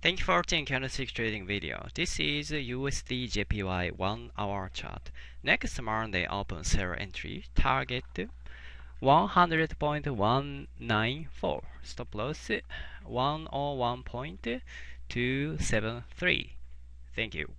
Thank you for watching candlestick trading video. This is USD JPY 1 hour chart. Next Monday open sell entry target 100.194 stop loss 101.273. Thank you.